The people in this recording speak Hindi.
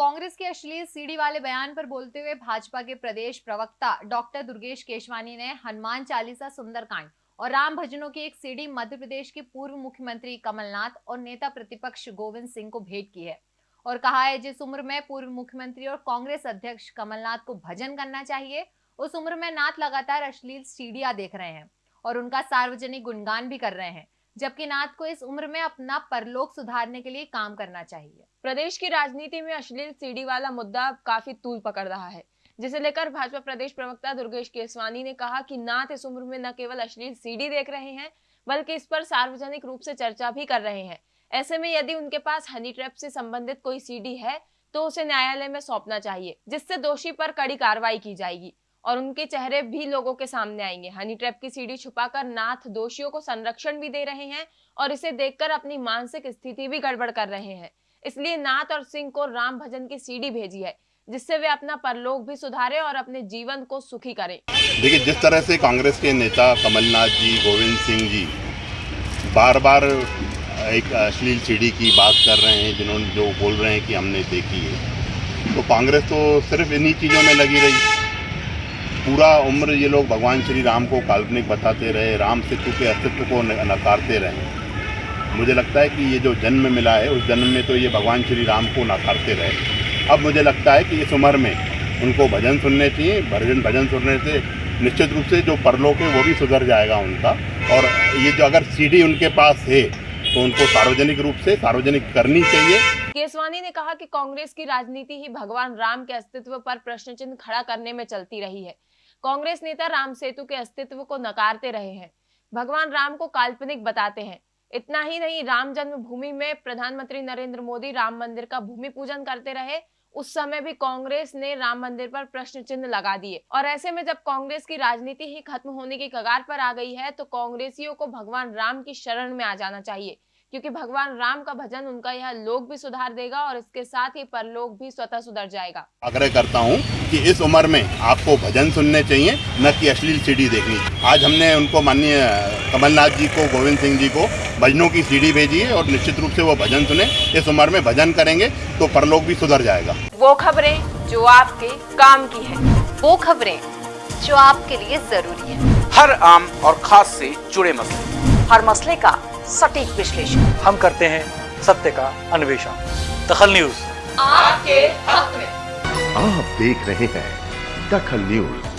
कांग्रेस के अश्लील सीडी वाले बयान पर बोलते हुए भाजपा के प्रदेश प्रवक्ता डॉक्टर दुर्गेश केशवानी ने हनुमान चालीसा, सुंदरकांड और राम भजनों की एक सीडी मध्य प्रदेश के पूर्व मुख्यमंत्री कमलनाथ और नेता प्रतिपक्ष गोविंद सिंह को भेंट की है और कहा है, जिस उम्र में पूर्व मुख्यमंत्री और कांग्रेस अध्यक्ष कमलनाथ को भजन करना चाहिए, उस उम्र में नाथ लगातार अश्लील सीढ़ियाँ देख रहे हैं और उनका सार्वजनिक गुणगान भी कर रहे हैं। जबकि नाथ को इस उम्र में अपना परलोक सुधारने के लिए काम करना चाहिए। प्रदेश की राजनीति में अश्लील सीडी वाला मुद्दा काफ़ी तूल पकड़ रहा है, जिसे लेकर भाजपा प्रदेश प्रवक्ता दुर्गेश केसवानी ने कहा कि नाथ इस उम्र में न केवल अश्लील सीडी देख रहे हैं, बल्कि इस पर सार्वजनिक रूप से चर्चा भी कर रहे हैं। ऐसे में यदि उनके पास हनी ट्रैप से संबंधित कोई सीडी है तो उसे न्यायालय में सौंपना चाहिए, जिससे दोषी पर कड़ी कार्रवाई की जाएगी। और उनके चेहरे भी लोगों के सामने आएँगे। हनी ट्रैप की सीढ़ी छुपाकर नाथ दोषियों को संरक्षण भी दे रहे हैं और इसे देखकर अपनी मानसिक स्थिति भी गड़बड़ कर रहे हैं। इसलिए नाथ और सिंह को राम भजन की सीढ़ी भेजी है, जिससे वे अपना परलोक भी सुधारे और अपने जीवन को सुखी करें। देखिए, जिस तरह से कांग्रेस के नेता कमलनाथ जी, गोविंद सिंह जी बार बार एक अश्लील सीढ़ी की बात कर रहे हैं, जिन्होंने जो बोल रहे हैं कि हमने देखी है तो कांग्रेस तो सिर्फ़ इन्हीं चीज़ों में लगी रही। पूरा उम्र ये लोग भगवान श्री राम को काल्पनिक बताते रहे, राम सेतु के अस्तित्व को नकारते रहे। मुझे लगता है कि ये जो जन्म मिला है, उस जन्म में तो ये भगवान श्री राम को नकारते रहे। अब मुझे लगता है कि इस उम्र में उनको भजन सुनने चाहिए, भजन भजन सुनने से निश्चित रूप से जो परलोक है वो भी सुधर जाएगा उनका। और ये जो अगर सीढ़ी उनके पास है तो उनको सार्वजनिक रूप से, सार्वजनिक करनी चाहिए। केसवानी ने कहा कि कांग्रेस की राजनीति ही भगवान राम के अस्तित्व पर प्रश्न चिन्ह खड़ा करने में चलती रही है। कांग्रेस नेता राम सेतु के अस्तित्व को नकारते रहे हैं। भगवान राम को काल्पनिक बताते हैं। इतना ही नहीं, राम जन्मभूमि में प्रधानमंत्री नरेंद्र मोदी राम मंदिर का भूमि पूजन करते रहे। उस समय भी कांग्रेस ने राम मंदिर पर प्रश्न चिन्ह लगा दिए। और ऐसे में जब कांग्रेस की राजनीति ही खत्म होने की कगार पर आ गई है तो कांग्रेसियों को भगवान राम की शरण में आ जाना चाहिए। क्योंकि भगवान राम का भजन उनका यह लोग भी सुधार देगा और इसके साथ ही परलोक भी स्वतः सुधर जाएगा। आग्रह करता हूँ कि इस उम्र में आपको भजन सुनने चाहिए न कि अश्लील सीढ़ी देखनी। आज हमने उनको माननीय कमलनाथ जी को गोविंद सिंह जी को भजनों की सीढ़ी भेजी है और निश्चित रूप से वो भजन सुने। इस उम्र में भजन करेंगे तो परलोक भी सुधर जाएगा। वो खबरें जो आपके काम की है वो खबरें जो आपके लिए ज़रूरी है। हर आम और खास से जुड़े मसले। हर मसले का सटीक विश्लेषण। हम करते हैं सत्य का अन्वेषण। दखल न्यूज़। आपके हक में। आप देख रहे हैं दखल न्यूज़।